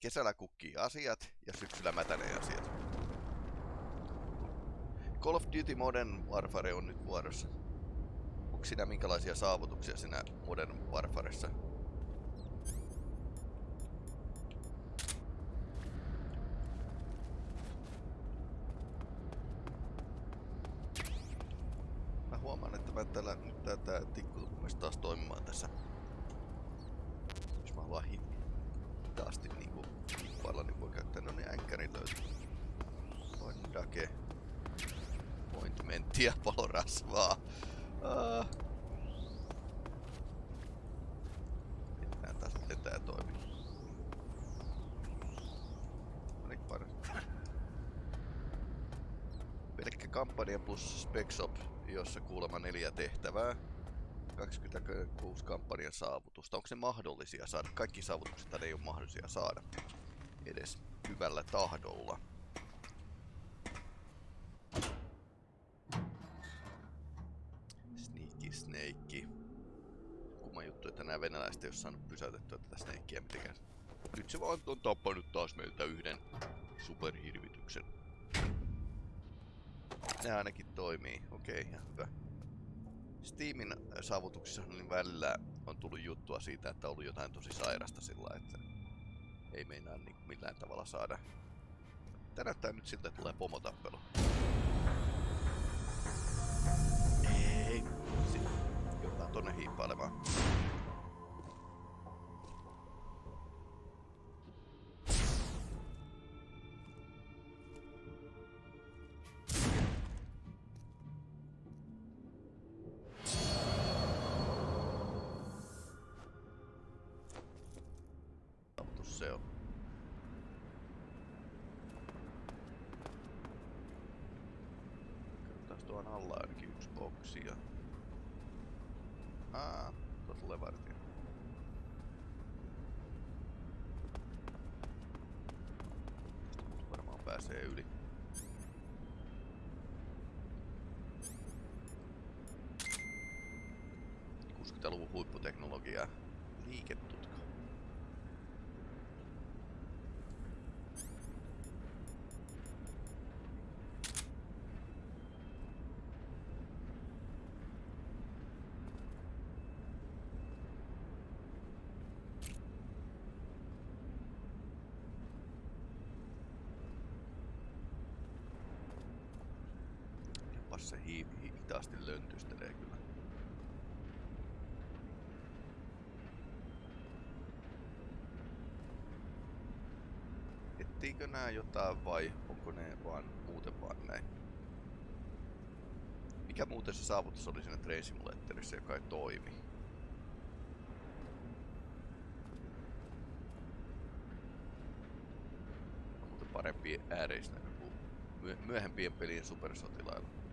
Kesällä kukkii asiat ja syksyllä mätänee asiat. Call of Duty Modern Warfare on nyt vuorossa. Onko siinä minkälaisia saavutuksia siinä Modern Warfaressa? Mä huomaan, että mä täällä nyt tää, tää tikku taas toimimaan tässä. Jos mä haluan hitaasti niinku kippailla, niin voi käyttää no niin änkkärin löytyy. Dake. Pointmenttia, palorasvaa. Ah. Mennään taas, miten tää toimii. No niin, parasta. Pelkkä kampanja Spexop, jossa kuulemma neljä tehtävää. 26 kampanjan saavutusta. Onko ne mahdollisia saada? Kaikki saavutukset ei ole mahdollisia saada edes hyvällä tahdolla. Sneaky Snake. Kumma juttu, että nämä venäläiset ei ole saanut pysäytettyä tätä Snakeä mitenkään. Nyt se vaan on tappanut taas meiltä yhden superhirvityksen. Ne ainakin toimii. Okei, okay, hyvä. Steamin saavutuksissa niin välillä on tullut juttua siitä, että on ollut jotain tosi sairasta sillä, että ei meinaa niin millään tavalla saada. Näyttää nyt siltä, tulee pomotappelu. Ei, joudutaan tonne hiippailemaan. Ja... Aa, tuossa tulee vartija. Varmaan pääsee yli. luvun huipputeknologiaa. Liiketutka. Se hi hi hitaasti löntystelee kyllä. Ettiikö nää jotain vai onko ne vaan muuten vaan näin? Mikä muuten se saavutus oli siinä Train Simulatorissa, joka ei toimi? Parempi ääreisnäkö kuin myö myöhempien pelien supersotilailla.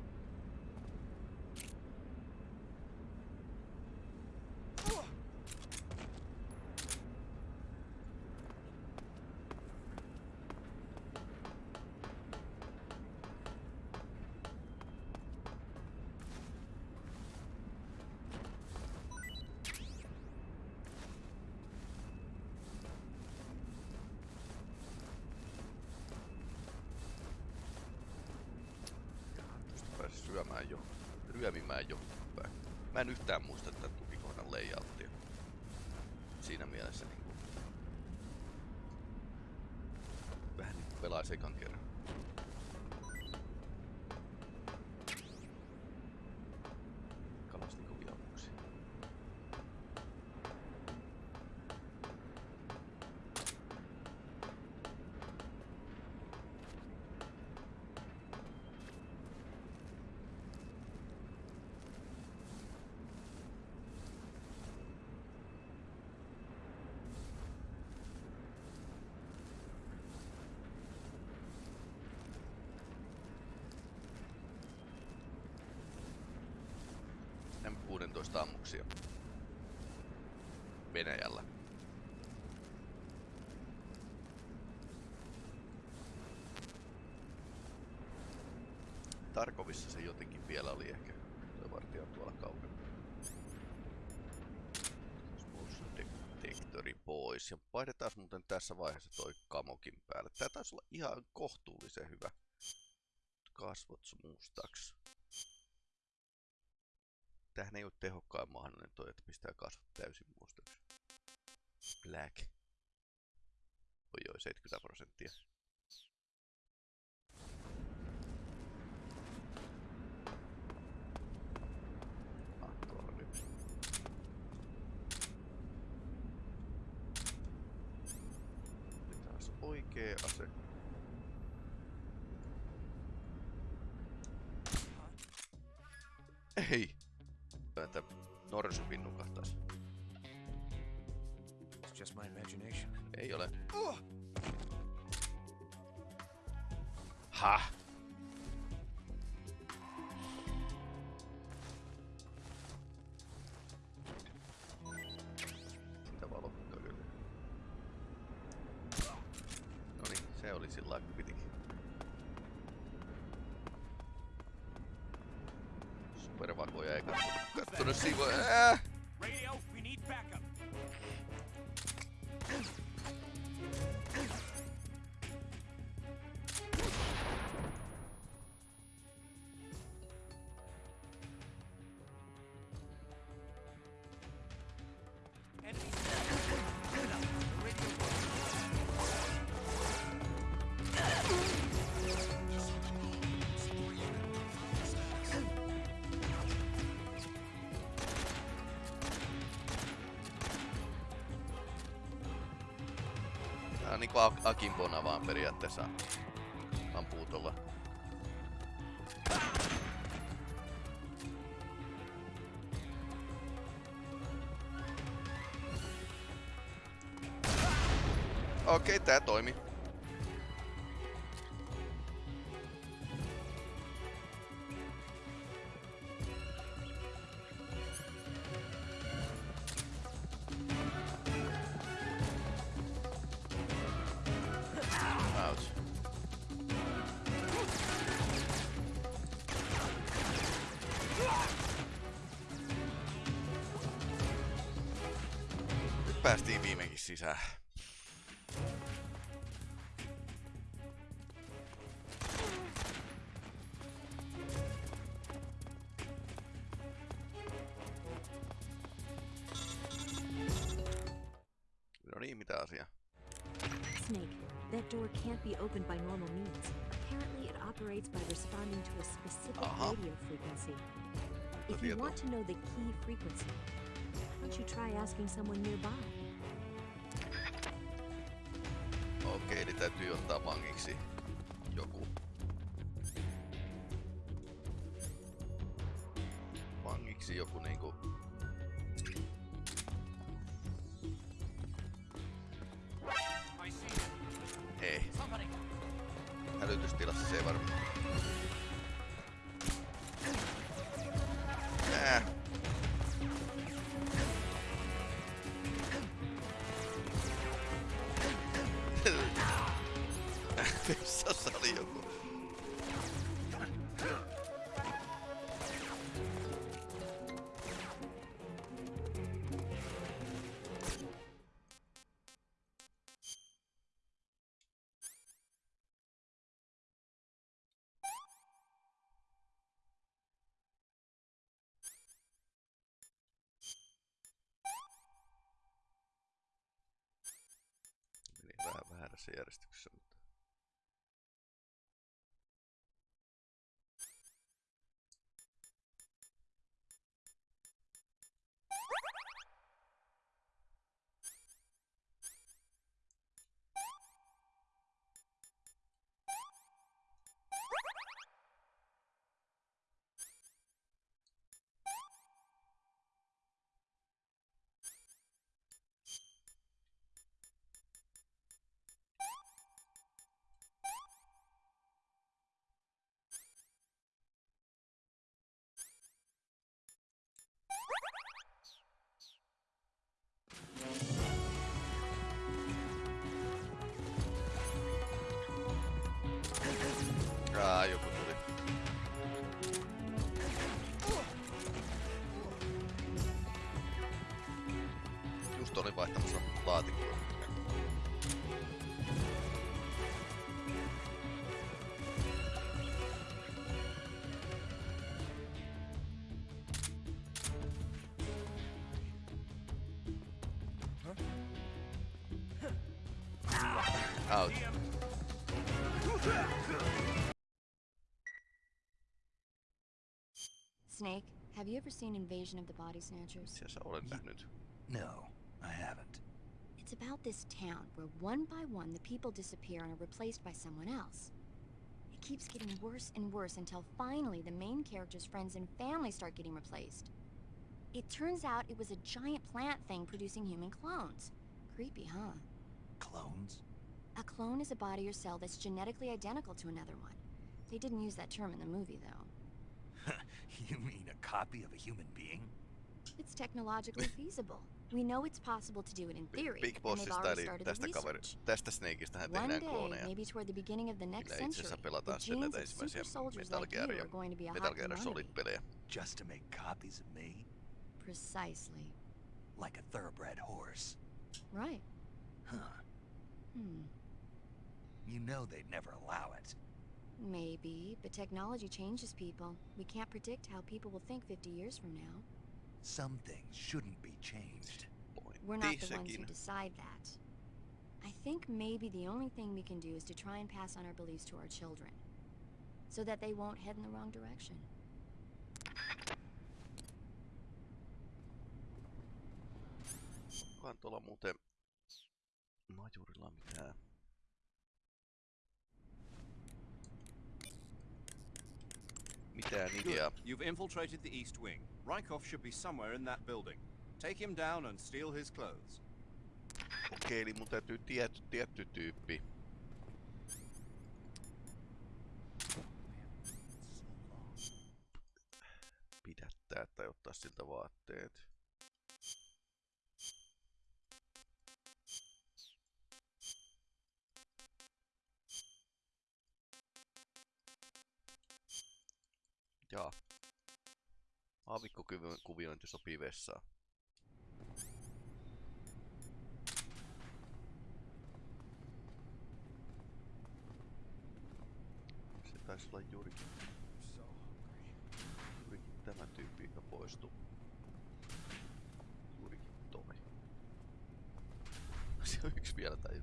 Ryömimään jo päin. Mä en yhtään muista tätä tukikohdan layouttia. Siinä mielessä niinku... Vähän niinku pelaa sekan kerran. Kalastnikovia ammuksia. M16 ammuksia. Venäjällä. Tarkovissa se jotenkin vielä oli ehkä. Tuo vartija on tuolla kaukana. Motion detectori pois. ja vaihdetaan muuten tässä vaiheessa toi kamokin päälle. Tää taisi olla ihan kohtuullisen hyvä. Kasvot mustaksi. Tähän ei ole tehokkain mahdollinen toi, että pistää kasvot täysin mustaksi. Black. Oi joo, 70 prosenttia. sort of see what... Uh, niinku Ak- Akimbona vaan periaatteessa ampuu tuolla. Okei, tää toimi. Be opened by normal means. Apparently, it operates by responding to a specific Uh-huh. radio frequency. If you want to know the key frequency, why don't you try asking someone nearby? Okei, eli täytyy ottaa vangiksi joku. Vangiksi joku niinku... väärässä järjestyksessä, Snake, have you ever seen Invasion of the Body Snatchers? Itse asiassa olen nähnyt. No, I haven't. It's about this town where one by one the people disappear and are replaced by someone else. It keeps getting worse and worse until finally the main character's friends and family start getting replaced. It turns out it was a giant plant thing producing human clones. Creepy, huh? Clones? A clone is a body or cell that's genetically identical to another one. They didn't use that term in the movie, though. you mean a copy of a human being? It's technologically feasible. We know it's possible to do it in theory, Big and they've already started the tästä, kaveri, research. tästä Snakeista hän One tehdään day, klooneja. maybe toward the beginning of the next Millä itse asiassa century, the pelataan sitten genes näitä of super ensimmäisiä soldiers Metal like you Gear, are going to be a Metal hot Gear commodity. Solid-pelejä. Just to make copies of me? Precisely. Like a thoroughbred horse? Right. Huh. Hmm. You know they'd never allow it. Maybe, but technology changes people. We can't predict how people will think 50 years from now. Some things shouldn't be changed. We're not the ones who decide that. I think maybe the only thing we can do is to try and pass on our beliefs to our children. So that they won't head in the wrong direction. Onkohan tuolla muuten majurilla mitään? Mitään ideaa. You've infiltrated the East Wing. Rykov should be somewhere in that building. Take him down and steal his clothes. Okei, eli mun täytyy tietty, tietty tyyppi. Pidättää tai ottaa siltä vaatteet. Aavikkokuviointi sopii vessaan. Se taisi olla juurikin, juurikin tämä tyyppi, joka poistui. Juurikin toi. Se on yksi vielä tai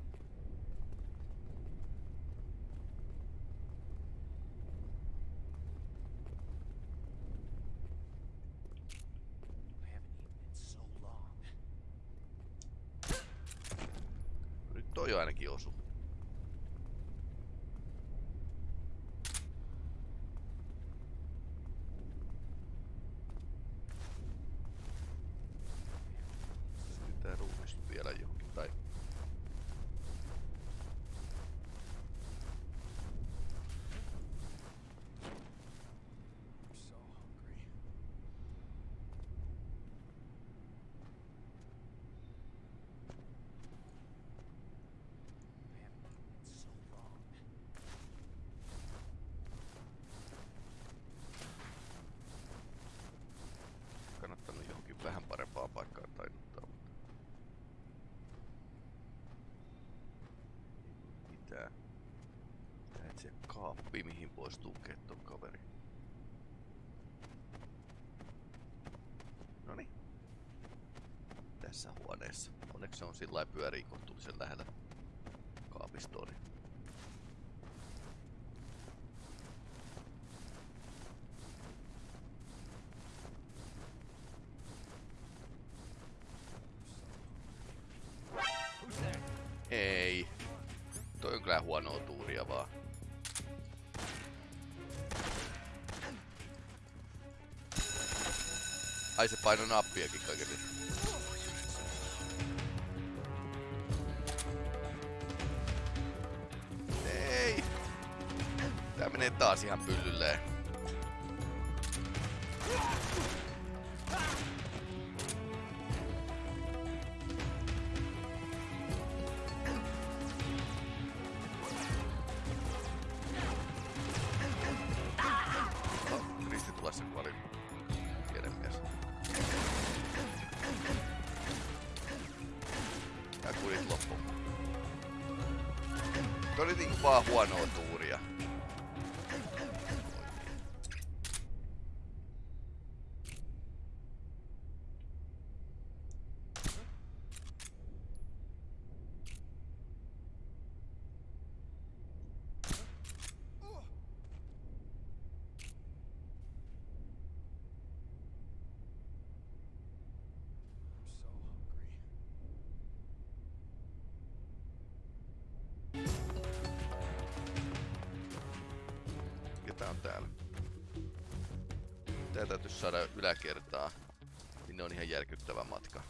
I haven't eaten in so long. Nyt toi ainakin osu. Pitää ruumis vielä johonkin tai... I'm so hungry. I haven't eaten in so long. kannattanut johonkin vähän parempaan paikkaan tainuttaa. Mitä? Pitää kaappi, mihin voisi tukea ton kaveri. Noni. Tässä huoneessa. Onneksi se on sillä pyörii kohtuullisen lähellä kaapistoa. Niin paino nappiakin kaikille. Ei! Tää menee taas ihan pyllylleen. Yläkertaa. Sinne on ihan järkyttävä matka.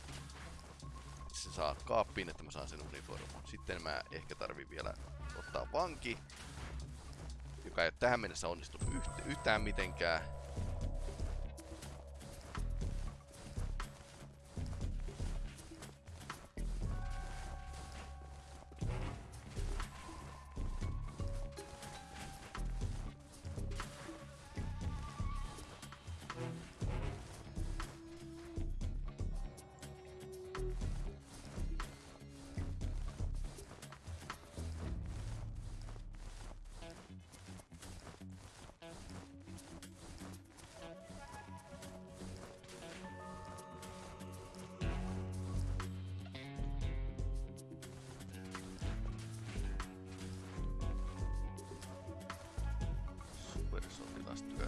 Se saa kaappiin, että mä saan sen uniformun. Sitten mä ehkä tarvin vielä ottaa vanki. Joka ei ole tähän mennessä onnistunut yht- yhtään mitenkään.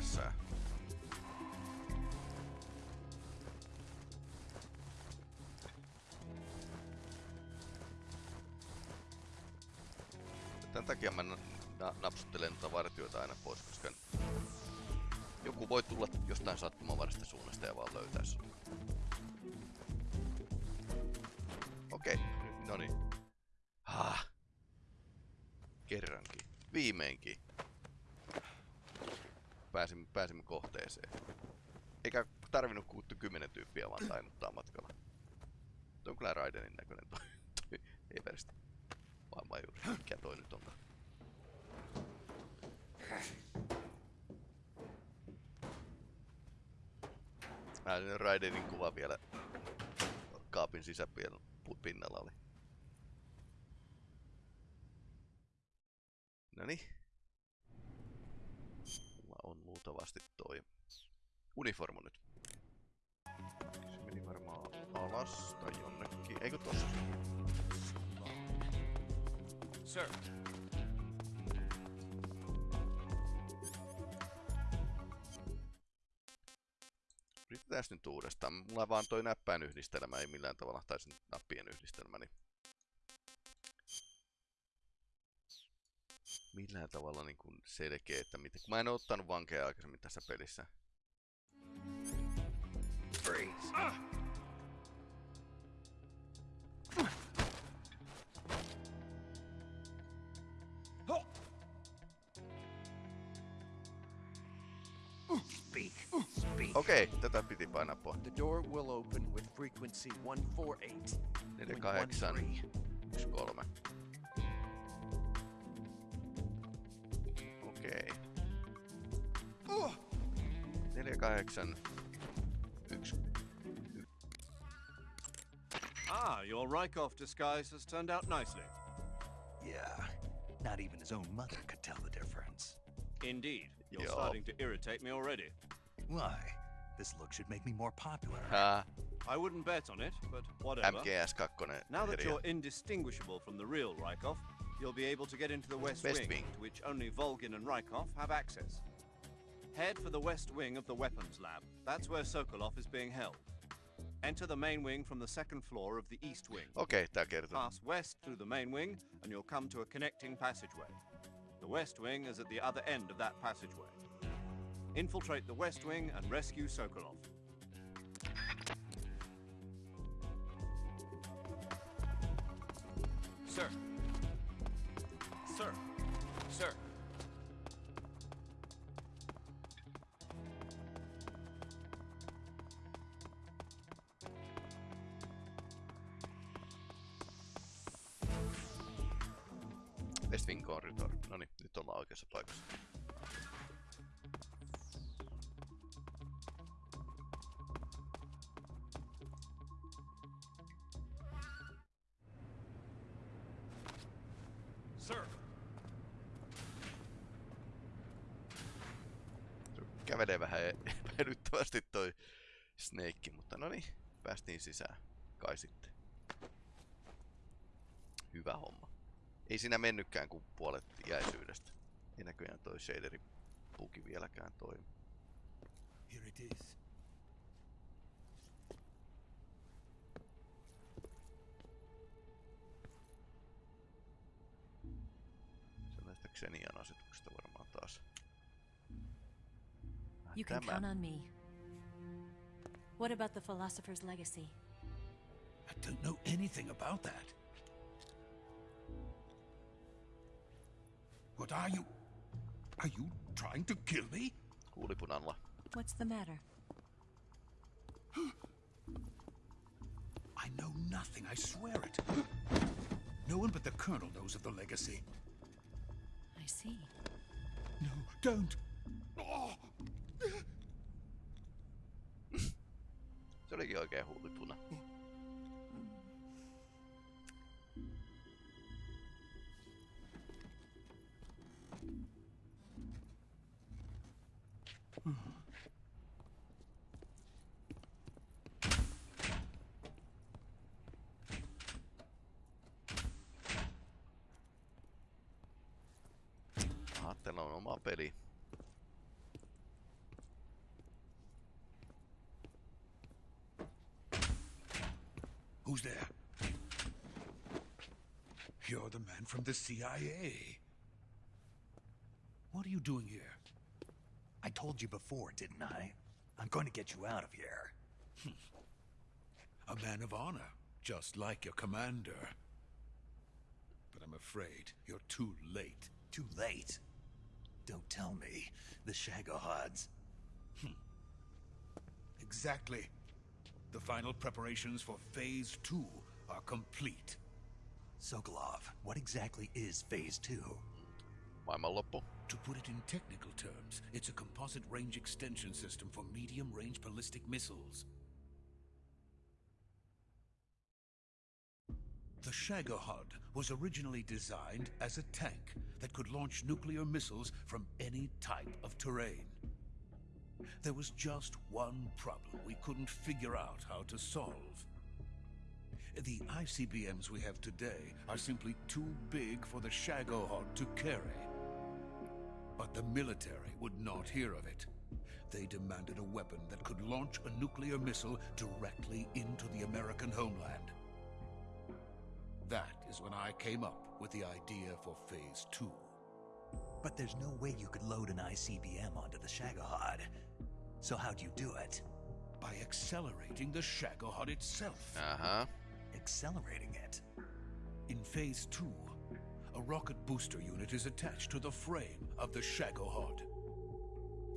Supersotilastyössä. Tän takia mä na- na- napsuttelen noita vartioita aina pois, koska joku voi tulla jostain sattumanvaraisesta suunnasta ja vaan löytää sun. Okei, okay, no niin. Ah. Kerrankin. Viimeinkin. Kohteeseen. Eikä tarvinnut kuuttu kymmenen tyyppiä vaan tainuttaa matkalla. Tuo on kyllä Raidenin näköinen toi, toi Eversti. Vaimajuri. Mikä toi nyt onkaan? Mä Raidenin kuva vielä kaapin sisäpinnalla oli. Vaan toi näppäin yhdistelmä ei millään tavalla, tai sen nappien yhdistelmä, niin millään tavalla niin kuin selkeä, että miten... Mä en ottanut vankeja aikaisemmin tässä pelissä. Freeze. Speak. With frequency 148. 48, 13. Okei. 48, 1. Ah, your Rykov disguise has turned out nicely. Yeah. Not even his own mother could tell the difference. Indeed. You're Yup. starting to irritate me already. Why? This look should make me more popular. Hää, I wouldn't bet on it, but whatever. MGS2 Now that you're indistinguishable from the real Rykov, you'll be able to get into the West, West Wing, Wing. to which only Volgin and Rykov have access. Head for the West Wing of the Weapons Lab. That's where Sokolov is being held. Enter the main wing from the second floor of the East Wing. Okei, tää kertoo. Pass west through the main wing, and you'll come to a connecting passageway. The West Wing is at the other end of that passageway. Infiltrate the West Wing and rescue Sokolov. Sir. Kävelee vähän epäilyttävästi toi Snake, mutta no niin, päästiin sisään. Kai sitten. Hyvä homma. Ei siinä mennytkään kuin puolet jäisyydestä. Ei näköjään toi shaderi puki vieläkään toimi. Here it is. You can tämä. count on me. What about the philosopher's legacy? I don't know anything about that. What are you? Are you trying to kill me? What's the matter? I know nothing, I swear it. No one but the Colonel knows of the legacy. I see. No, don't! jeg hodet på det. CIA. What are you doing here? I told you before, didn't I? I'm going to get you out of here. A man of honor, just like your commander. But I'm afraid you're too late. Too late. Don't tell me. The Shagohods. Hmm. Exactly. The final preparations for Phase 2 are complete. Sokolov, what exactly is Phase 2? My Maailmanloppu. To put it in technical terms, it's a composite range extension system for medium-range ballistic missiles. The Shagohod was originally designed as a tank that could launch nuclear missiles from any type of terrain. There was just one problem we couldn't figure out how to solve. The ICBMs we have today are simply too big for the Shagohod to carry. But the military would not hear of it. They demanded a weapon that could launch a nuclear missile directly into the American homeland. That is when I came up with the idea for Phase 2. But there's no way you could load an ICBM onto the Shagohod. So how'd you do it? By accelerating the Shagohod itself. Aha. Accelerating it. In Phase 2, a rocket booster unit is attached to the frame of the Shagohod.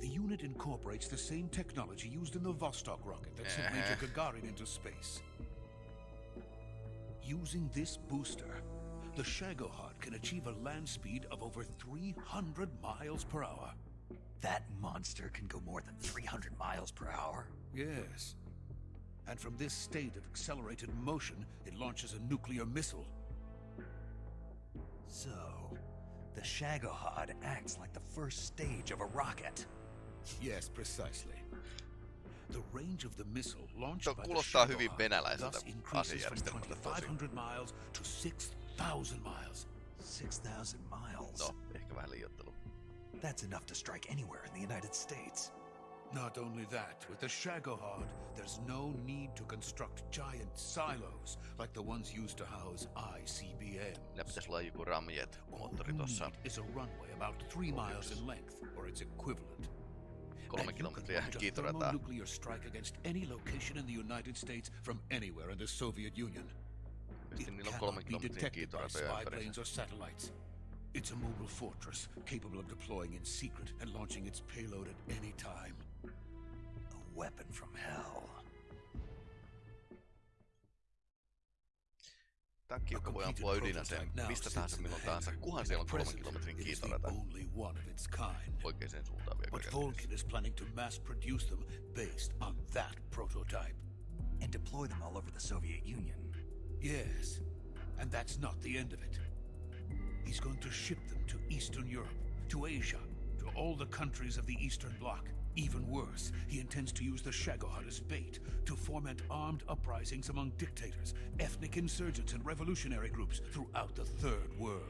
The unit incorporates the same technology used in the Vostok rocket that sent Major Gagarin into space. Using this booster, the Shagohod can achieve a land speed of over 300 miles per hour. That monster can go more than 300 miles per hour. Yes. And from this state of accelerated motion, it launches a nuclear missile. So, the Shagohod acts like the first stage of a rocket. Yes, precisely. The range of the missile launched by the kuulostaa hyvin Shagohod thus increases from asejärjestelmältä 2,500 miles to 6,000 miles. 6,000 miles. No, ehkä vähän liioittelu. That's enough to strike anywhere in the United States. Not only that, with the Shagohod, there's no need to construct giant silos like the ones used to house ICBMs. Niillä pitäisi olla joku ramjet moottori tossa. is a runway about three miles in length, or its equivalent. Kolme can kilometriä a kiitorataa. thermonuclear strike against any location in the United States from anywhere in the Soviet Union. It niillä on kolmen cannot be detected by spy planes or satellites. It's a mobile fortress capable of deploying in secret and launching its payload at any time. A weapon from hell. Tää kiukka voi ampua ydinaseen mistä tahansa milloin tahansa, kunhan siellä on kolmen kilometrin kiitorata only one of its kind. oikeaan suuntaan vielä But kaiken Volgin is planning to mass produce them based on that prototype. And deploy them all over the Soviet Union. Yes, and that's not the end of it. He's going to ship them to Eastern Europe, to Asia, to all the countries of the Eastern Bloc. Even worse, he intends to use the Shagohod as bait to foment armed uprisings among dictators, ethnic insurgents, and revolutionary groups throughout the Third World.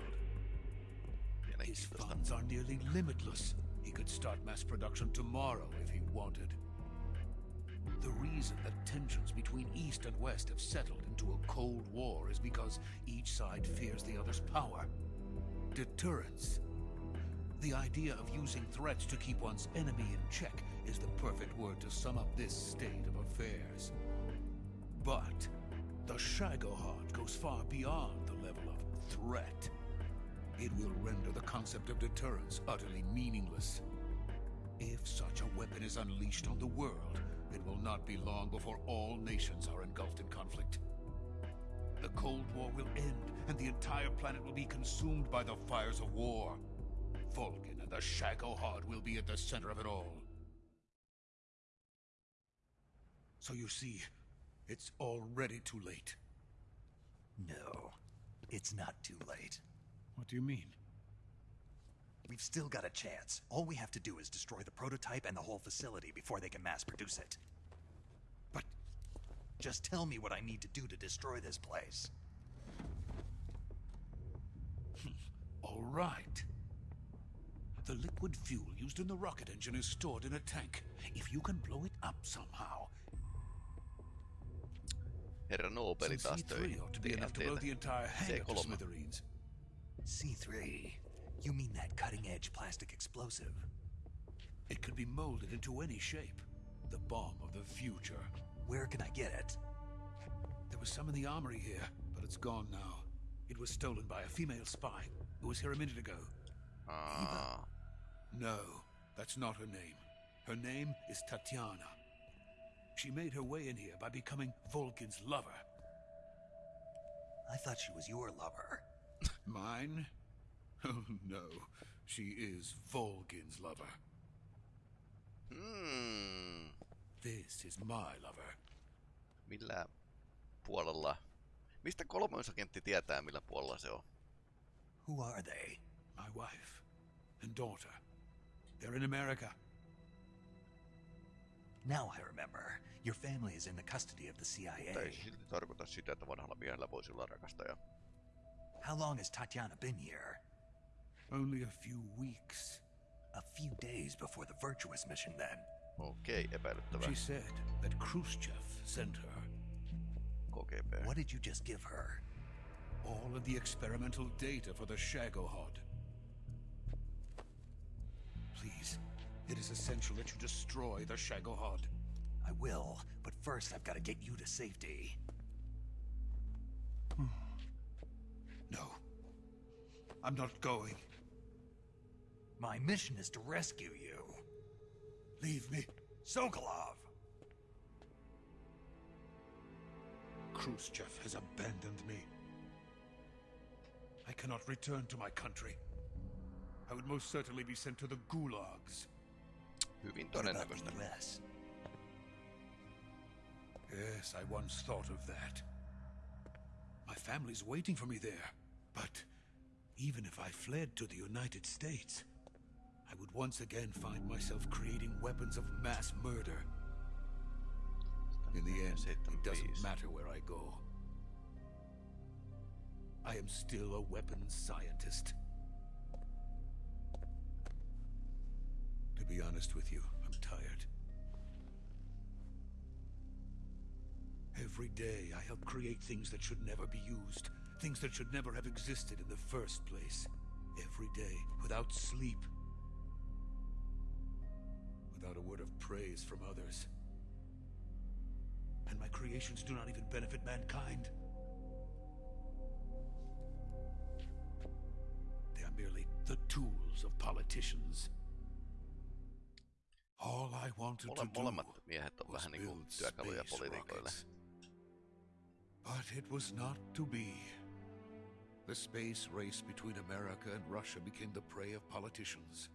His funds are nearly limitless. He could start mass production tomorrow if he wanted. The reason that tensions between East and West have settled into a Cold War is because each side fears the other's power. Deterrence. The idea of using threats to keep one's enemy in check is the perfect word to sum up this state of affairs. But the Shagohod goes far beyond the level of threat. It will render the concept of deterrence utterly meaningless. If such a weapon is unleashed on the world, it will not be long before all nations are engulfed in conflict. The Cold War will end, and the entire planet will be consumed by the fires of war. Volgin and the Shagohod will be at the center of it all. So you see, it's already too late. No, it's not too late. What do you mean? We've still got a chance. All we have to do is destroy the prototype and the whole facility before they can mass produce it. But Just tell me what I need to do to destroy this place. All right. The liquid fuel used in the rocket engine is stored in a tank. If you can blow it up somehow, Herra Nobeli some taas C3 töihin. ought to be enough to blow the entire hangar to C3. smithereens. C3. You mean that cutting edge plastic explosive? It could be molded into any shape. The bomb of the future. Where can I get it? There was some in the armory here, but it's gone now. It was stolen by a female spy who was here a minute ago. Ah. Aa, No, that's not her name. Her name is Tatiana. She made her way in here by becoming Volgin's lover. I thought she was your lover. Mine? Oh no, she is Volgin's lover. hmm, This is my lover. millä puolella... Mistä kolmoisagentti tietää, millä puolella se on? Who are they? My wife and daughter. They're in America. Now I remember. Your family is in the custody of the Mutta CIA. ei silti tarkoita sitä, että vanhalla miehellä voisi olla rakastaja. How long has Tatiana been here? Only a few weeks. A few days before the Virtuous mission, then. Okei, epäilyttävä. She said that Khrushchev sent her KGB. What did you just give her? all of the experimental data for the Shagohod. Please, it is essential that you destroy the Shagohod. I will, but first I've got to get you to safety. Hmm. No. I'm not going. My mission is to rescue you. Leave me. Sokolov! Khrushchev has abandoned me. I cannot return to my country. I would most certainly be sent to the gulags. Hyvin todennäköistä. Yes, I once thought of that. My family's waiting for me there. But even if I fled to the United States, I would once again find myself creating weapons of mass murder. In the end, it doesn't matter where I go. I am still a weapons scientist. To be honest with you, I'm tired. Every day I help create things that should never be used, things that should never have existed in the first place. Every day, without sleep, without a word of praise from others. And my creations do not even benefit mankind. They are merely the tools of politicians. All I wanted Mole, to do miehet on was vähän niinku build työkaluja poliitikoille. But it was not to be. The space race between America and Russia became the prey of politicians.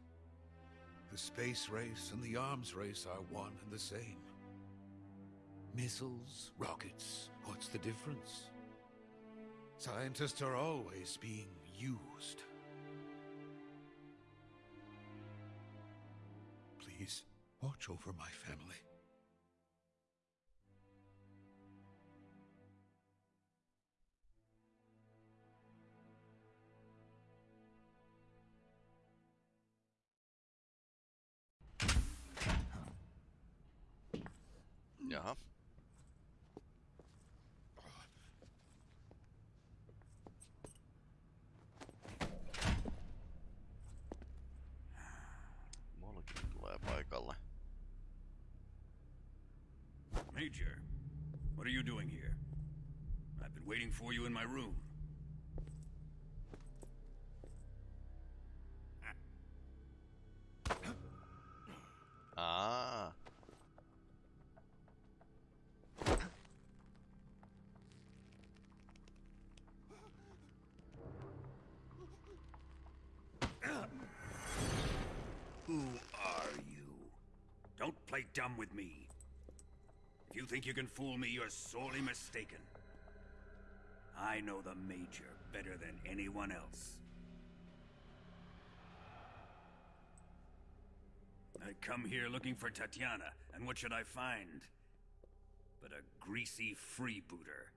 The space race and the arms race are one and the same. Missiles, rockets, what's the difference? Scientists are always being used. Please, watch over my family. Jaha. Major. What are you doing here? I've been waiting for you in my room. Ah. Who are you? Don't play dumb with me. You think you can fool me, you're sorely mistaken. I know the Major better than anyone else. I come here looking for Tatiana, and what should I find? But a greasy freebooter.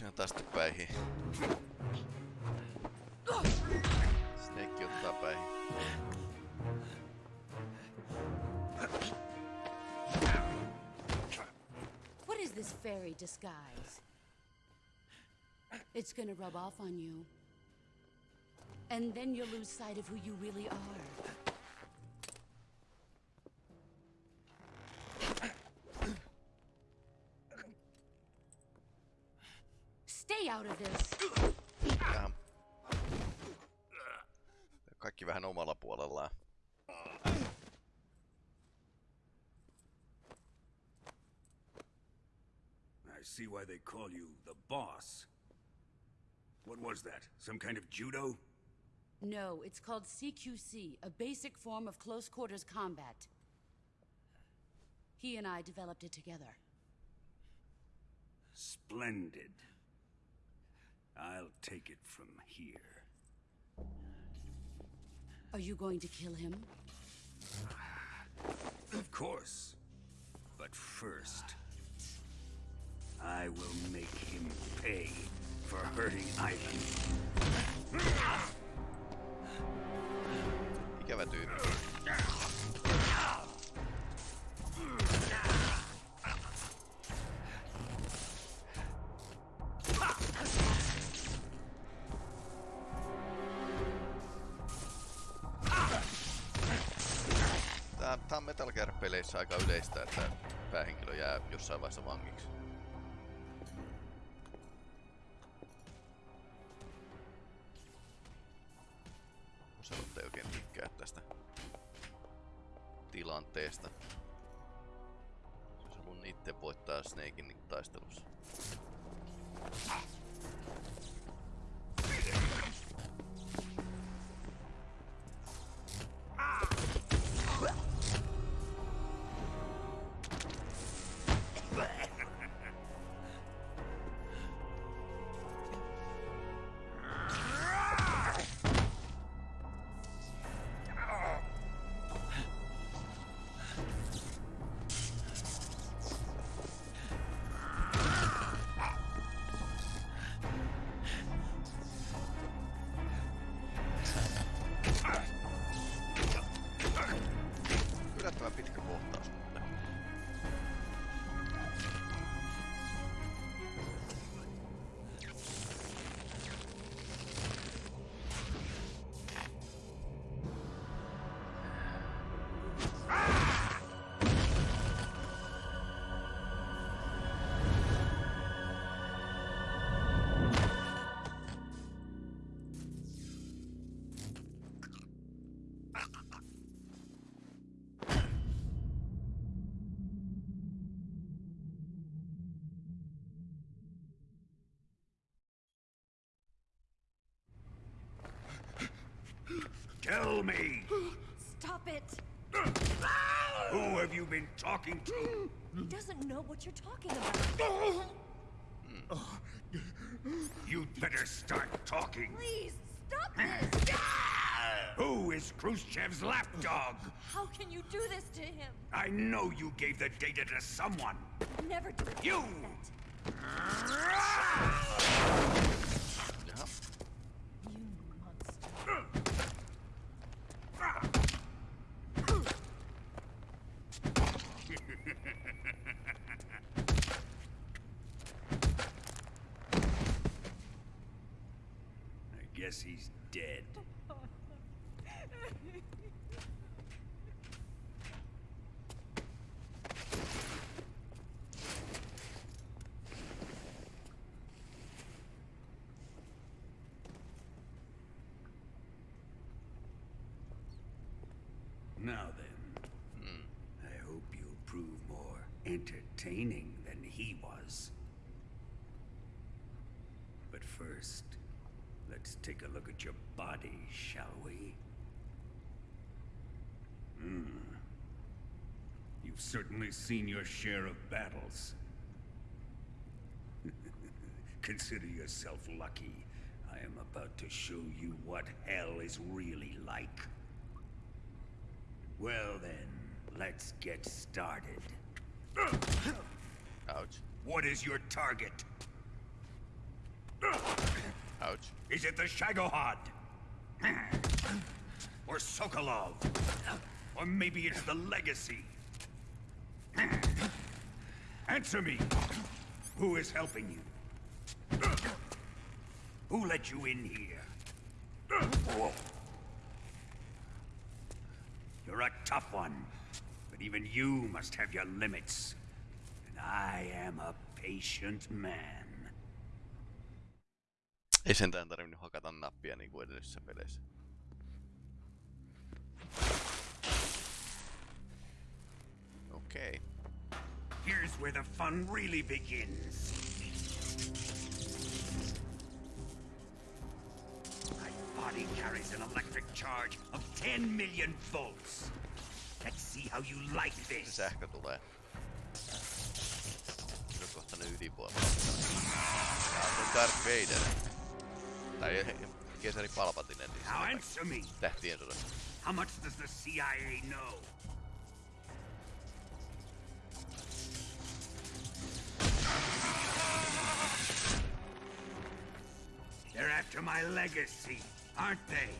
On tästä päihin. Snake ottaa päihin. What is this fairy disguise? It's gonna rub off on you. And then you'll lose sight of who you really are. I see why they call you the boss. What was that? Some kind of judo? No, it's called CQC, a basic form of close quarters combat. He and I developed it together. Splendid. I'll take it from here. Are you going to kill him? Of course. But first, I will make him pay for hurting Ivan. Ikävä tyyppi. Tää on Metal Gear-peleissä aika yleistä, että päähenkilö jää jossain vaiheessa vangiksi. tilanteesta. Jos mun itse voittaa Snakein niin taistelussa. Me, Stop it! who have you been talking to? He doesn't know what you're talking about. You'd better start talking. Please, stop this! Who is Khrushchev's lapdog? How can you do this to him? I know you gave the data to someone. Never do it. You! Jaha. I guess he's dead. Now then, I hope you'll prove more entertaining than he was. But first, let's take a look at your body, shall we? Hmm. You've certainly seen your share of battles. Consider yourself lucky. I am about to show you what hell is really like. Well then, let's get started. Ouch. What is your target? Ouch. Is it the Shagohod? Or Sokolov? Or maybe it's the Legacy? Answer me! Who is helping you? Who let you in here? You're a tough one, even you must have your limits. And I am a patient man. Ei sentään tarvinnut hakata nappia niin kuin edellisissä peleissä. Okei. Here's where the fun really begins. My body carries an electric charge of 10 million volts. Let's see how you like this. sähkö tulee. On kohta ne ydinvoima. Tää on Darth Vader. Tai keisari Palpatine Now answer me. tähtien sodassa. How much does the CIA know? They're after my legacy, aren't they?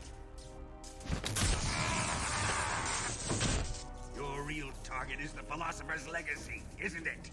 Real target is the Philosopher's Legacy, isn't it?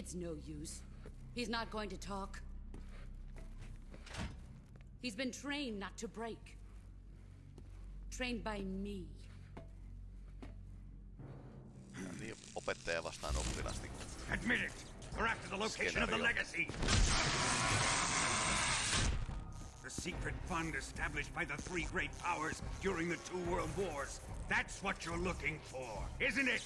It's no use. He's not going to talk. He's been trained not to break. Trained by me. Niin opettaja vastaan oppilas. Niin Admit it. We're after the location of the legacy. The secret fund established by the three great powers during the two world wars. That's what you're looking for, isn't it?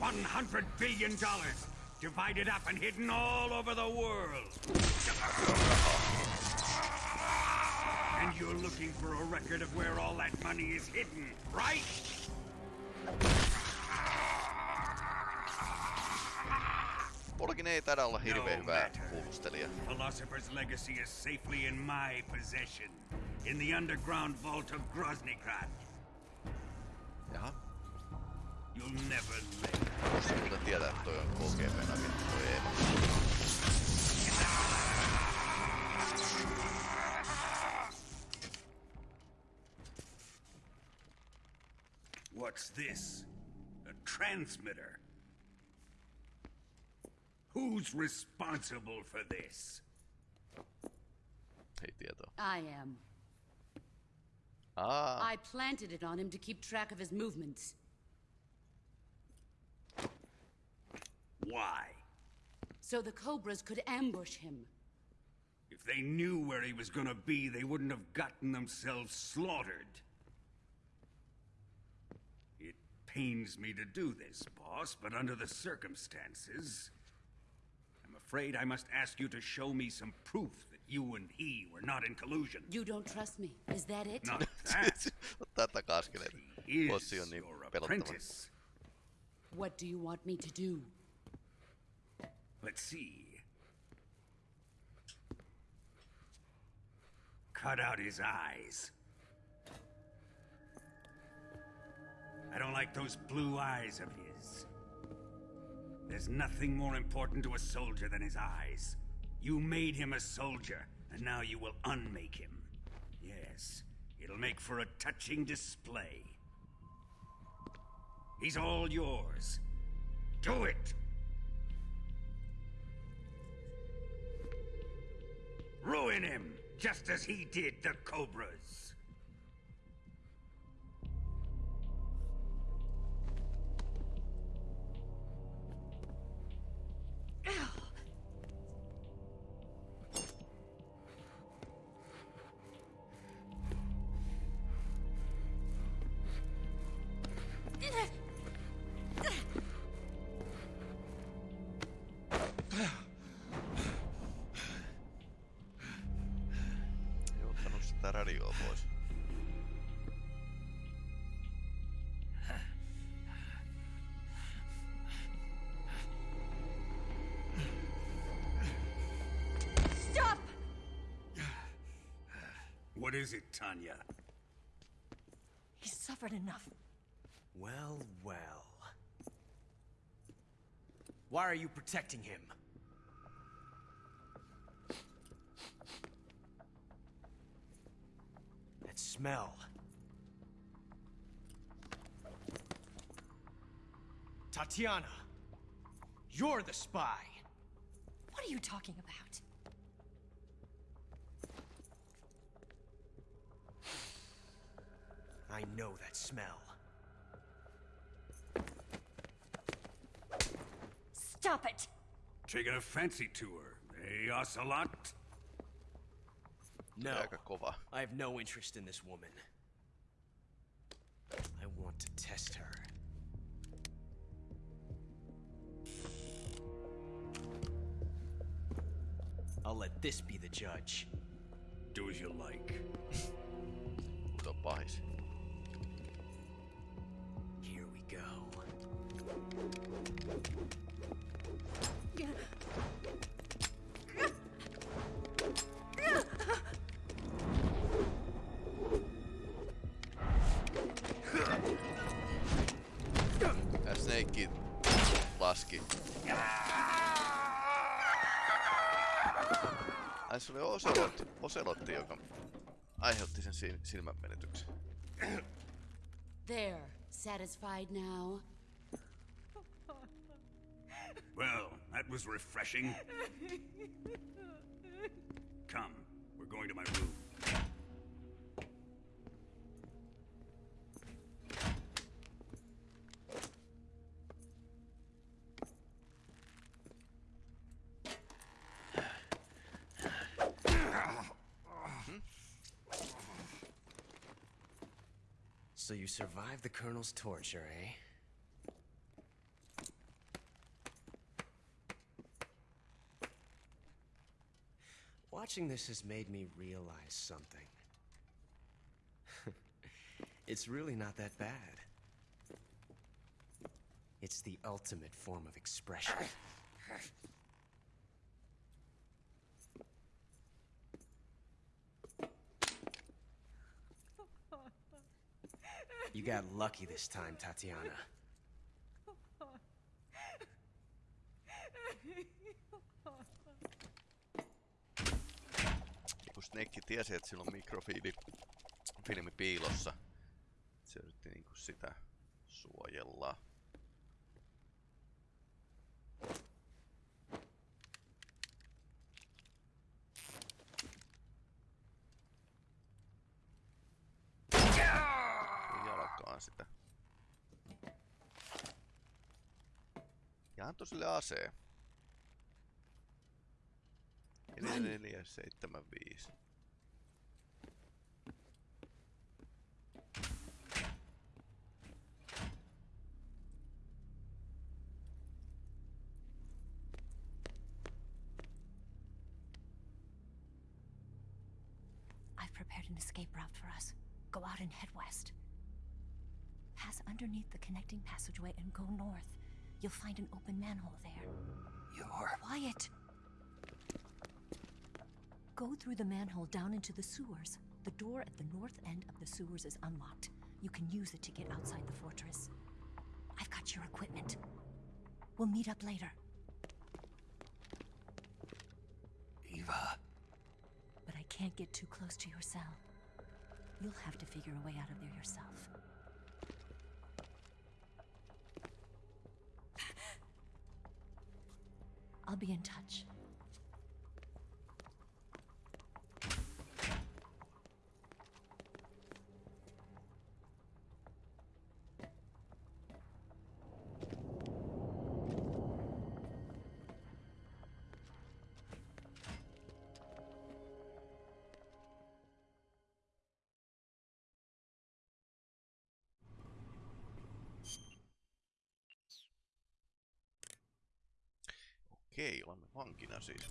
One hundred billion dollars, divided up and hidden all over the world. And you're looking for a record of where all that money is hidden, right? Polkin ei taida olla hirveän matter. kuulustelija. Philosopher's legacy is safely in my possession, in the underground vault of Groznygrad. Jaha. You'll never live. Bossi muuten että toi on KGPn agentti toi Eeva. What's this? A transmitter? Who's responsible for this? Ei tietoa. I am. Aa, I planted it on him to keep track of his movements. Why? So the Cobras could ambush him. If they knew where he was gonna be, they wouldn't have gotten themselves slaughtered. It pains me to do this, boss, but under the circumstances, I'm afraid I must ask you to show me some proof that you and he were not in collusion. You don't trust me. Is that it? Not that. Ottaa takaskeleita. He Bossi is on niin your apprentice. What do you want me to do? Let's see. Cut out his eyes. I don't like those blue eyes of his. There's nothing more important to a soldier than his eyes. You made him a soldier, and now you will unmake him. Yes, it'll make for a touching display. He's all yours. Do it! Ruin him, just as he did the Cobras. What is it, Tanya? He's suffered enough. Well, well. Why are you protecting him? That smell. Tatiana, you're the spy. What are you talking about? I know that smell. Stop it! Taking a fancy tour, eh, Ocelot? No, I have no interest in this woman. I want to test her. I'll let this be the judge. Do as you like. Mutta on pahis. Here we go. Snake laski. Ai se oli Oselotti, Oselotti joka aiheutti sen sil- silmänmenetyksen. There. Satisfied now? Well, that was refreshing. Come, we're going to my room. So you survived the Colonel's torture, eh? Watching this has made me realize something. it's really not that bad. It's the ultimate form of expression. Got lucky this time, Tatiana. Kun Snake tiesi, että sillä on mikrofiili filmi piilossa, se yritti niinku sitä suojella. ase. Eli 4, I've prepared an escape route for us. Go out and head west. Pass underneath the connecting passageway and go north. You'll find an open manhole there. You're... Quiet! Go through the manhole down into the sewers. The door at the north end of the sewers is unlocked. You can use it to get outside the fortress. I've got your equipment. We'll meet up later. Eva. But I can't get too close to your cell. You'll have to figure a way out of there yourself. I'll be in touch. Okei, olemme vankina siis.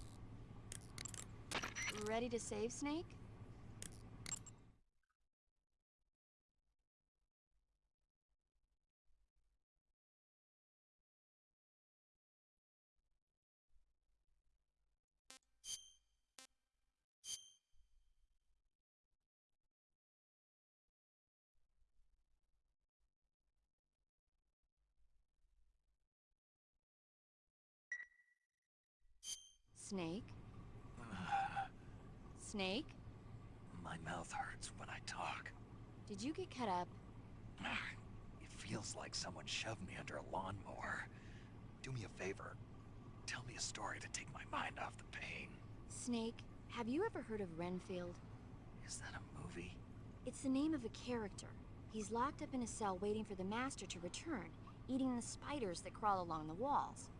Ready to save, Snake? Snake? Snake? My mouth hurts when I talk. Did you get cut up? It feels like someone shoved me under a lawnmower. Do me a favor. Tell me a story to take my mind off the pain. Snake, have you ever heard of Renfield? Is that a movie? It's the name of a character. He's locked up in a cell waiting for the Master to return, eating the spiders that crawl along the walls.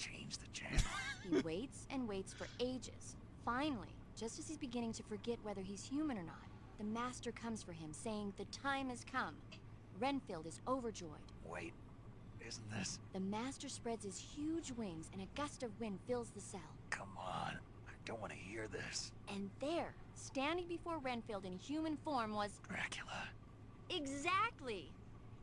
Change the channel. He waits and waits for ages. Finally, just as he's beginning to forget whether he's human or not, the Master comes for him, saying the time has come. Renfield is overjoyed. Wait, isn't this... The Master spreads his huge wings and a gust of wind fills the cell. Come on. I don't want to hear this. And there, standing before Renfield in human form was... Dracula. Exactly!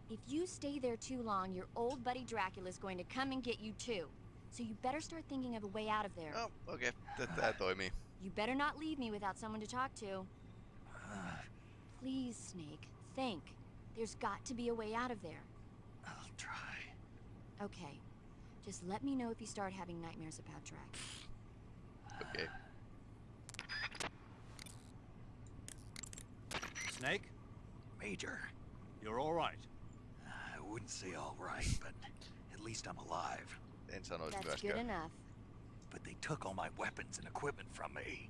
If you stay there too long, your old buddy Dracula's going to come and get you too. So you better start thinking of a way out of there. Oh, okei. Okay. Tää me. You better not leave me without someone to talk to. Please, Snake, think. There's got to be a way out of there. I'll try. Okay. Just let me know if you start having nightmares about Drac. Okay. Snake, Major, you're all right. I wouldn't say all right, but at least I'm alive. En sanoisi That's good enough. But they took all my weapons and equipment from me.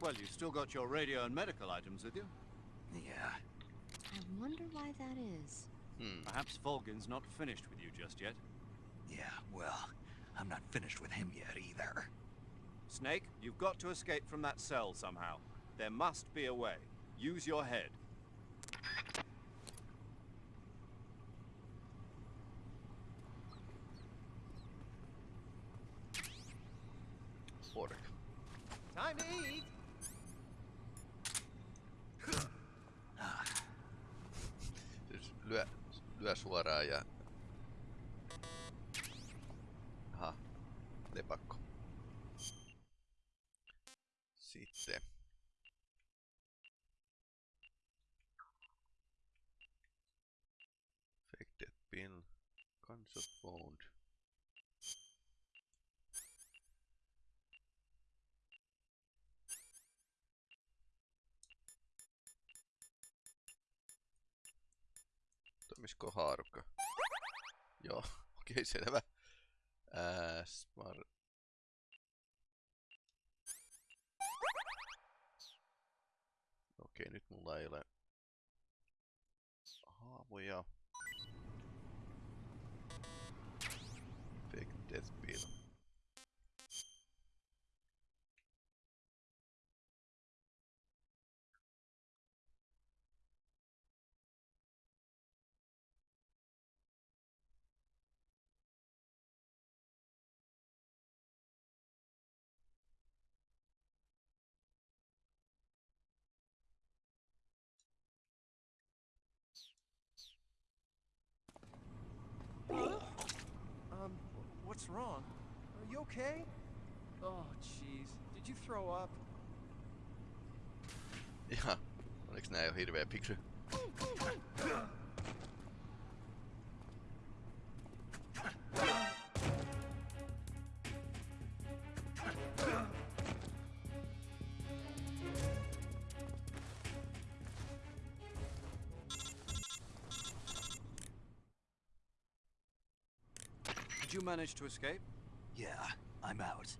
Well, you've still got your radio and medical items with you. Yeah, I wonder why that is. Hmm. Perhaps Volgin's not finished with you just yet. yeah, well, I'm not finished with him yet either. Snake, you've got to escape from that cell somehow. There must be a way. Use your head. Toimisiko haarukka? Joo, okei selvä. Ää, smart. Okei, nyt mulla ei ole haavoja. What's wrong? Are you okay? Oh, jeez. Did you throw up? Ihan, oliks nää jo hirveä picture? you manage to escape? Yeah, I'm out.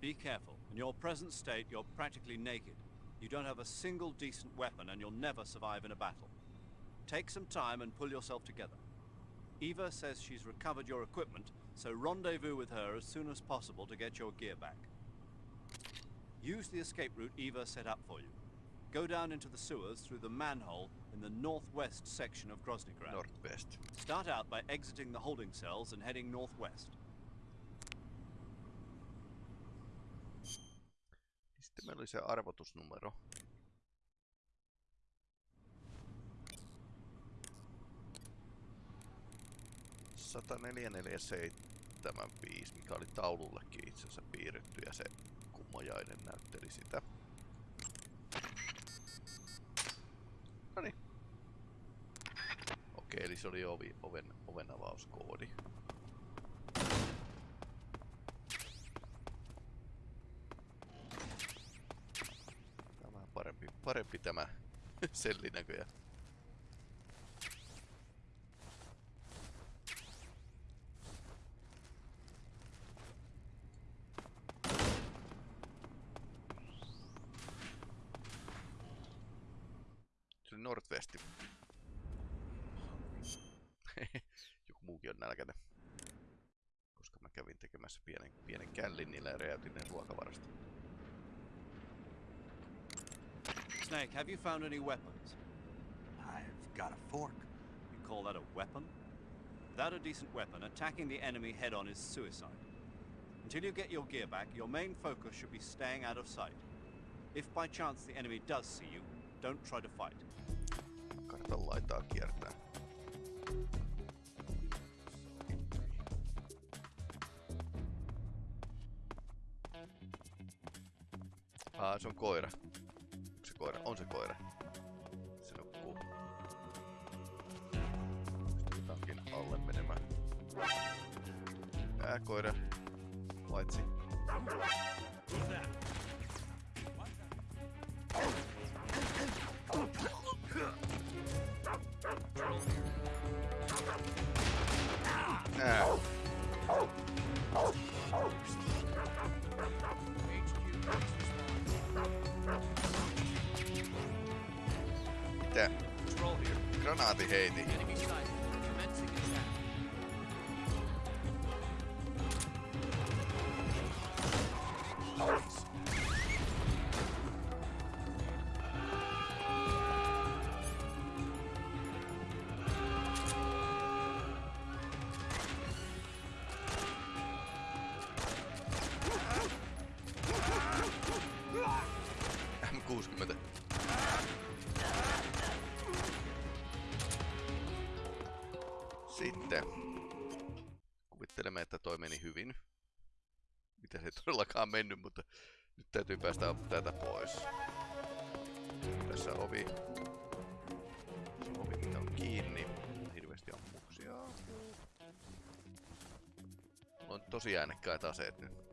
Be careful. In your present state, you're practically naked. You don't have a single decent weapon, and you'll never survive in a battle. Take some time and pull yourself together. Eva says she's recovered your equipment, so rendezvous with her as soon as possible to get your gear back. Use the escape route Eva set up for you. Go down into the sewers through the manhole in the northwest section of Groznygrad. Northwest. Start out by exiting the holding cells and heading northwest. Sitten meillä oli se arvotusnumero. Sata neljä neljä seitsemän viisi, mikä oli taulullekin itse asiassa piirretty ja se kummojainen näytteli sitä. Okei, eli se oli ovi, oven, oven avauskoodi. Tää on parempi, parempi tämä selli näköjään. Have you found any weapons? I've got a fork. You call that a weapon? Without a decent weapon, attacking the enemy head on is suicide. Until you get your gear back, your main focus should be staying out of sight. If by chance the enemy does see you, don't try to fight. Kartan laitaa kiertää. Aa, ah, se on koira. Koira? On se koira. Se nukkuu. Tankin alle menemään. Ää, koira. Paitsi. Ää. Here. Granaati tosi äänekkäät aseet nyt.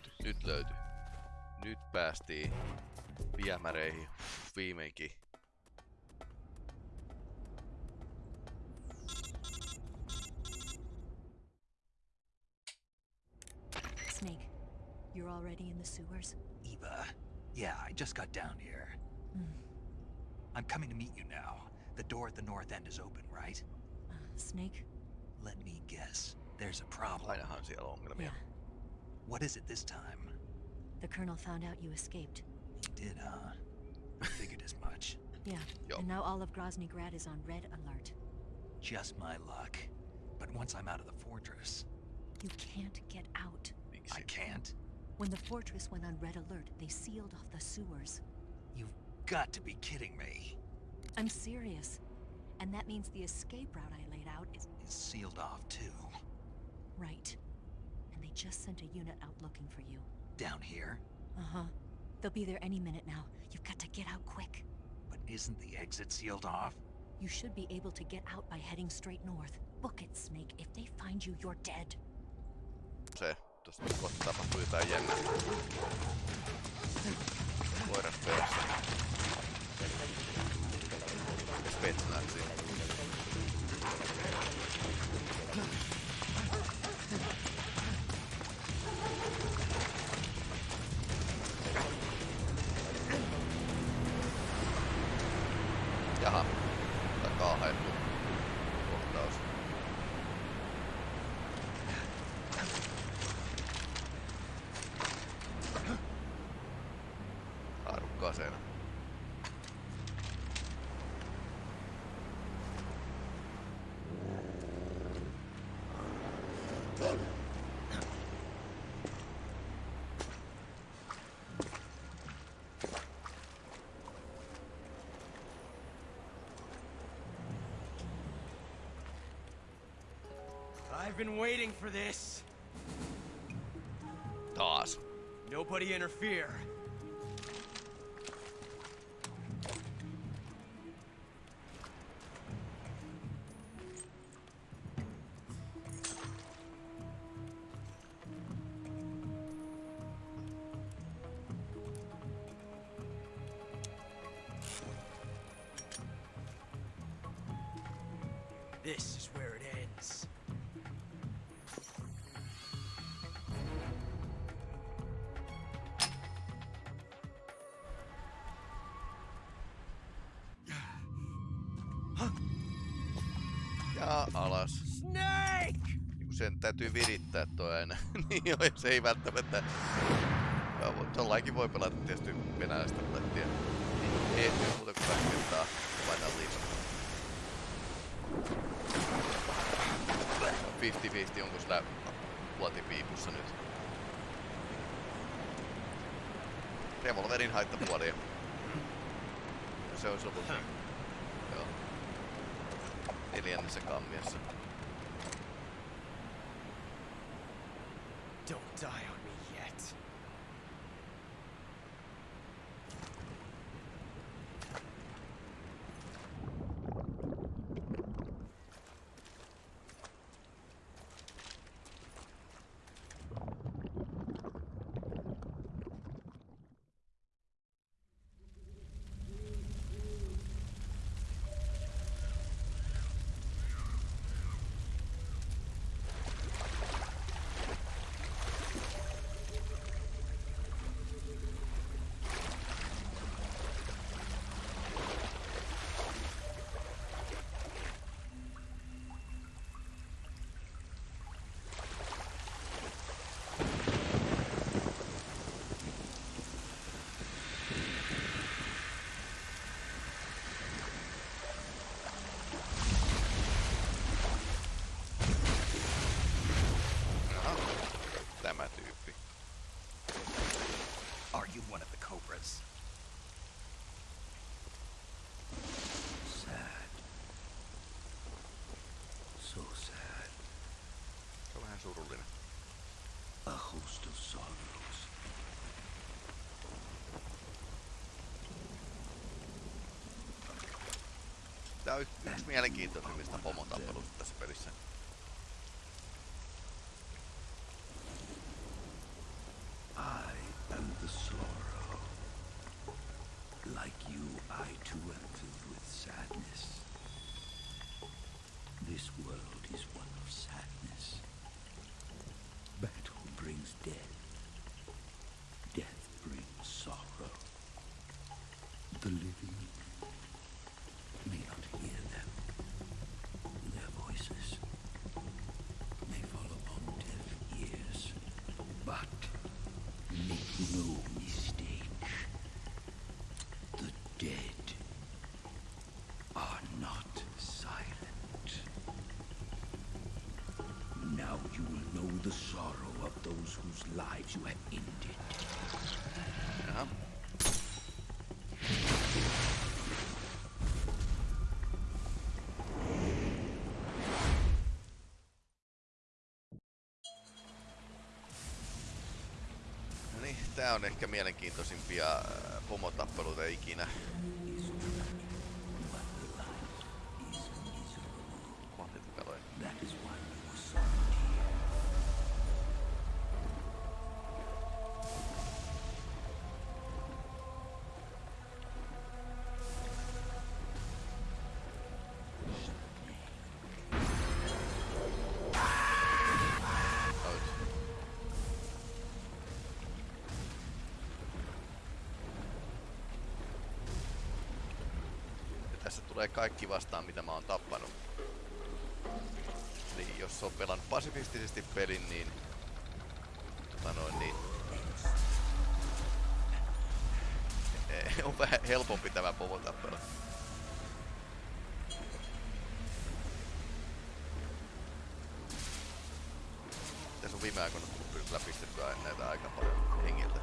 löytyi, nyt löytyi. Nyt päästiin viemäreihin viimeinkin. Snake, you're already in the sewers? Eva, yeah, I just got down here. Mm. I'm coming to meet you now. The door at the north end is open, right? Uh, Snake? Let me guess. There's a problem. Ainahan siellä ongelmia. Yeah. What is it this time? The Colonel found out you escaped. He did, huh? I figured as much. Yeah. Yo. And now all of Groznygrad is on red alert. Just my luck. But once I'm out of the fortress, You can't get out. I can't. When the fortress went on red alert, they sealed off the sewers. You've got to be kidding me. I'm serious. And that means the escape route I laid out is It's sealed off too. right. And they just sent a unit out looking for you. Down here. Uh-huh. They'll be there any minute now. You've got to get out quick. But isn't the exit sealed off? You should be able to get out by heading straight north. Book it, Snake. If they find you, you're dead. Se, tosta kohta tapahtuu jotain jännää. Koiras perässä. Ja I've been waiting for this. Taas. Nobody interfere. This alas. Snake! Niin sen täytyy virittää toi aina. niin joo, se ei välttämättä... Tollainkin voi pelata tietysti venäläistä rulettia. Ei ehtiä muuta kuin kaksi kertaa painaa liikaa. 50-50, onko sillä luotipiipussa nyt? Revolverin haittapuolia. Se olisi ollut. Italian se kammiossa. Vähän surullinen. A host of sorrows. Tää on yksi mielenkiintoisimmista pomotappeluista tässä pelissä. Tää on ehkä mielenkiintoisimpia äh, pomotappeluita ikinä. Kaikki vastaan, mitä mä oon tappanut. Eli jos on pelannut pasifistisesti pelin, niin... Tota noin, niin... on vähän helpompi tämä pomotappelu. Tässä on viime aikoina tullut kyllä pistettyä näitä aika paljon hengiltä.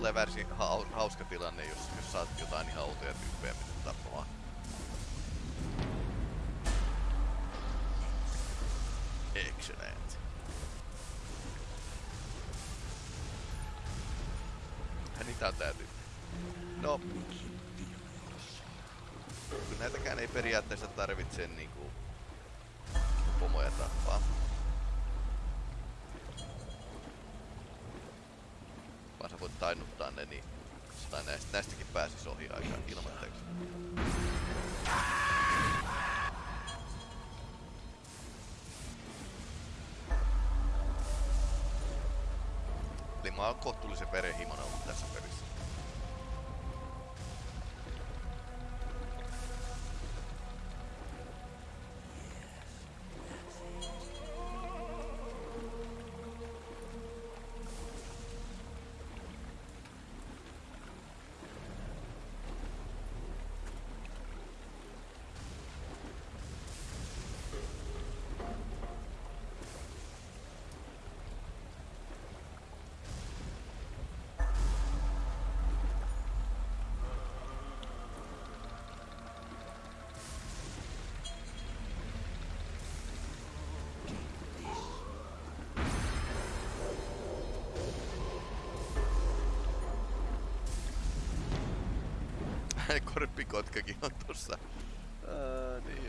Tulee värsi ha hauska tilanne, jos, jos saat jotain ihan outoja tyyppejä pystyt tappamaan. Excellent. Niitä on tää tyyppi. No. Näitäkään ei periaatteessa tarvitse niinku José Pérez y Manuel Garza Pérez. Korppikotkakin on tossa. Ää, niin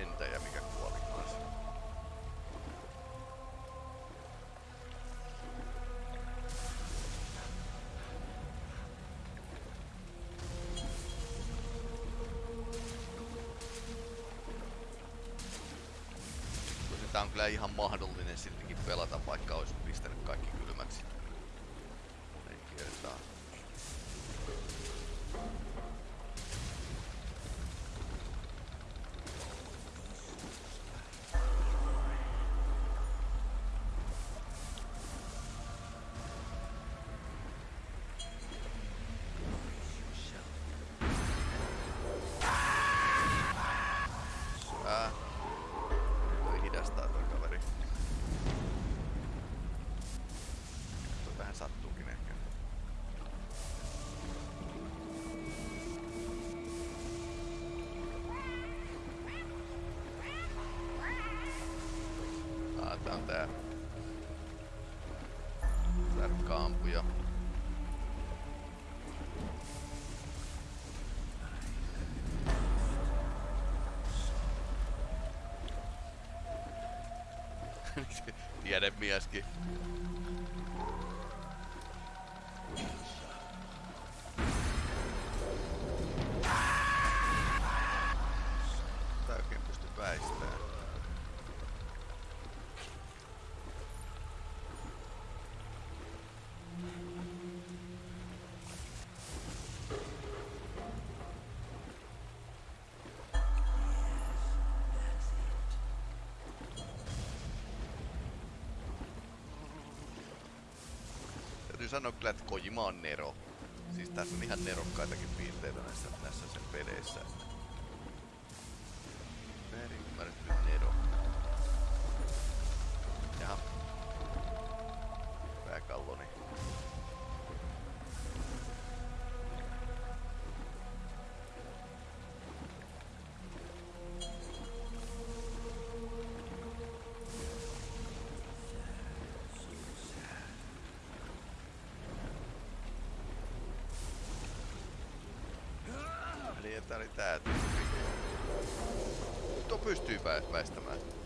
lentäjä, mikä kuoli kanssa. Tää on kyllä ihan mahdollinen siltikin pelata, vaikka olisi pistänyt kaikki kylmäksi. On tää. Tarkka ampuja. Tiedemieskin. Sanoa kyllä, että Kojima on Nero. Siis tässä on ihan nerokkaitakin piirteitä näissä, näissä sen peleissä. Väärin tää oli tää. Tuo pystyy vä- väistämään.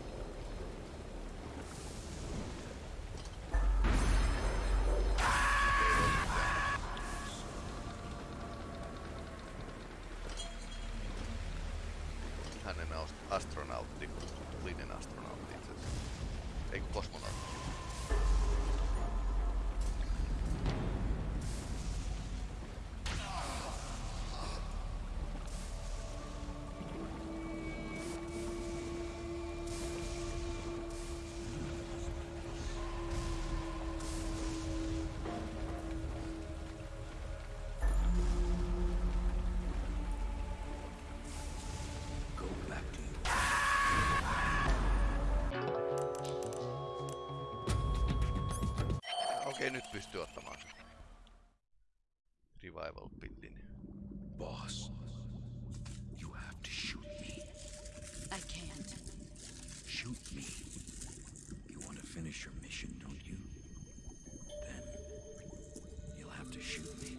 Pystyy ottamaan. Revival pillin. Boss, you have to shoot me. I can't. Shoot me. You want to finish your mission, don't you? Then you'll have to shoot me.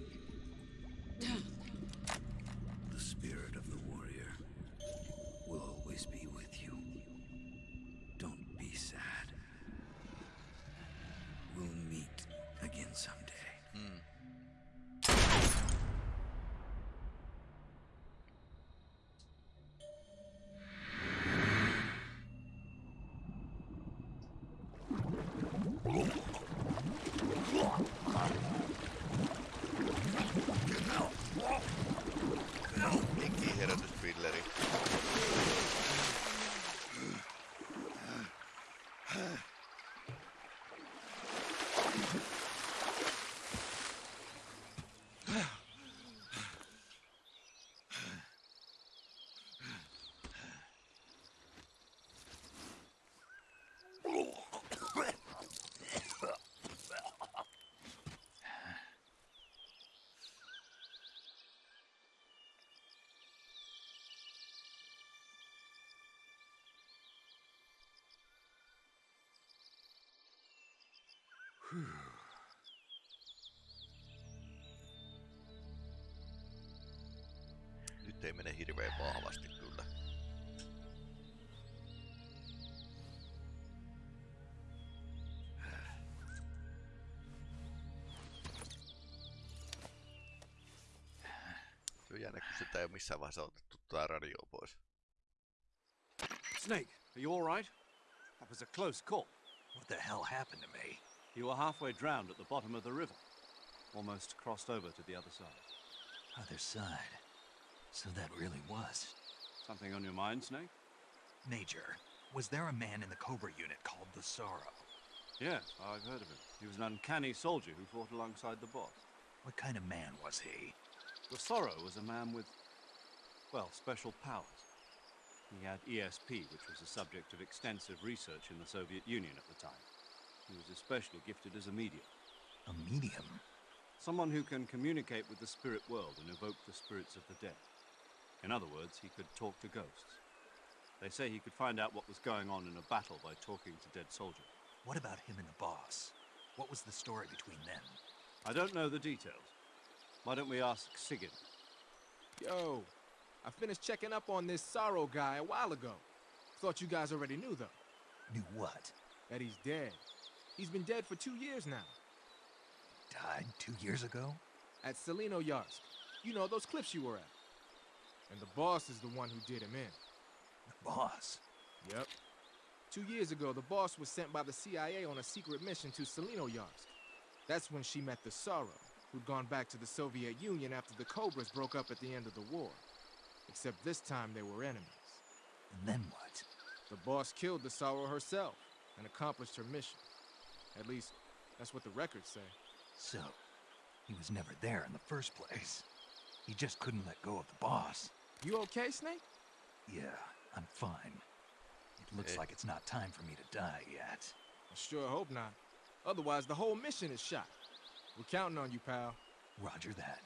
Nyt ei mene hirveän vahvasti kyllä. Se on jännä, kun sitä ei ole missään vaiheessa otettu tää radio pois. Snake, are you all right? That was a close call. What the hell happened to me? You were halfway drowned at the bottom of the river. Almost crossed over to the other side. Other side. So that really was. Something on your mind, Snake? Major, was there a man in the Cobra unit called the Sorrow? Yes, I've heard of him. He was an uncanny soldier who fought alongside the boss. What kind of man was he? The Sorrow was a man with, well, special powers. He had ESP, which was the subject of extensive research in the Soviet Union at the time. He was especially gifted as a medium. A medium? Someone who can communicate with the spirit world and evoke the spirits of the dead. In other words, he could talk to ghosts. They say he could find out what was going on in a battle by talking to dead soldiers. What about him and the boss? What was the story between them? I don't know the details. Why don't we ask Sigint? Yo, I finished checking up on this Sorrow guy a while ago. Thought you guys already knew, though. Knew what? That he's dead. He's been dead for two years now. Died two years ago? At Tselinoyarsk. You know, those cliffs you were at. And the boss is the one who did him in. The boss? Yep. Two years ago, the boss was sent by the CIA on a secret mission to Tselinoyarsk. That's when she met the Sorrow, who'd gone back to the Soviet Union after the Cobras broke up at the end of the war. Except this time they were enemies. And then what? The boss killed the Sorrow herself and accomplished her mission. At least, that's what the records say. So, he was never there in the first place. He just couldn't let go of the boss. You okay, Snake? Yeah, I'm fine. It looks Eh. like it's not time for me to die yet. I sure hope not. Otherwise, the whole mission is shot. We're counting on you, pal. Roger that.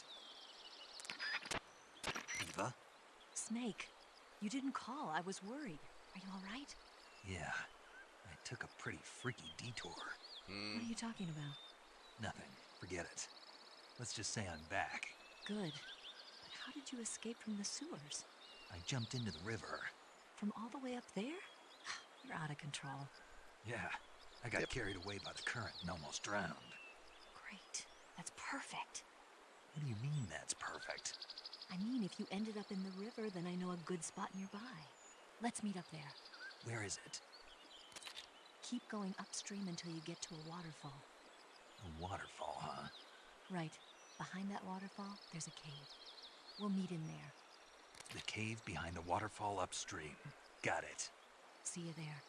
Eva? Snake, you didn't call. I was worried. Are you all right? Yeah, I took a pretty freaky detour. Hmm. What are you talking about? Nothing. Forget it. Let's just say I'm back. Good. But how did you escape from the sewers? I jumped into the river. From all the way up there? You're out of control. Yeah, I got carried away by the current and almost drowned. Great. That's perfect. What do you mean that's perfect? I mean, if you ended up in the river, then I know a good spot nearby. Let's meet up there. Where is it? Keep going upstream until you get to a waterfall. A waterfall, huh? Right. Behind that waterfall, there's a cave. We'll meet in there. The cave behind the waterfall upstream. Got it. See you there.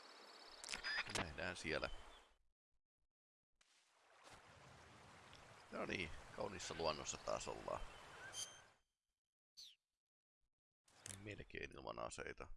Nähdään siellä. No niin, kauniissa luonnossa taas ollaan. Melkein ilman aseita.